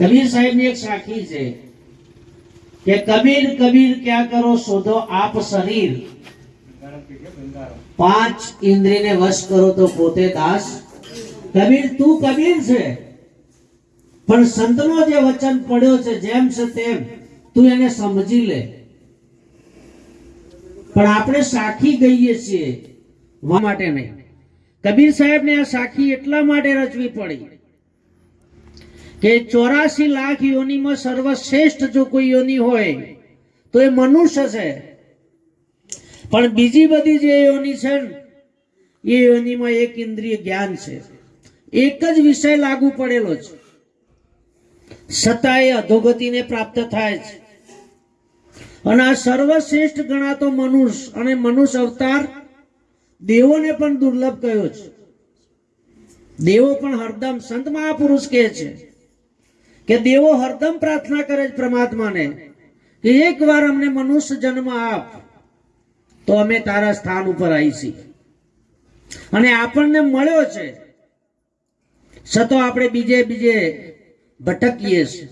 કબીર સાહેબની એક સાખી છે કે કબીર કબીર ક્યાં કરો શોધો આપ શરીર. પાંચ ઇન્દ્રિયને વશ કરો તો પોતે દાસ. કબીર, તું કબીર છે. પણ સંતનો જે વચન પડ્યો છે, જેમ છે તેમ તું એને સમજી લે. પણ આપણે સાખી ગઈએ છીએ. માટે નહીં. કબીર સાહેબને આ સાખી એટલા માટે રચવી પડી કે ચોરાસી લાખ યોનીમાં સર્વશ્રેષ્ઠ જો કોઈ યોની હોય, તો એ મનુષ્ય છે. પણ બીજી બધી જે યોની છે એ યોનીમાં એક ઇન્દ્રિય જ્ઞાન છે. એક જ વિષય લાગુ પડેલો છે. છતાં એ અધોગતિને પ્રાપ્ત થાય છે. અને આ સર્વશ્રેષ્ઠ ગણાતો મનુષ્ય અને મનુષ્ય અવતાર દેવોને પણ દુર્લભ કયો છે. દેવો પણ હરદમ સંત મહાપુરુષ કહે છે. કે દેવો હરદમ પ્રાર્થના કરે છે પરમાત્માને કે એકવાર અમને મનુષ્ય જન્મ આપ, તો અમે તારા સ્થાન ઉપર આવીશી. અને આપણને મળ્યો છે. છતો આપણે બીજે બીજે ભટકીએ છીએ.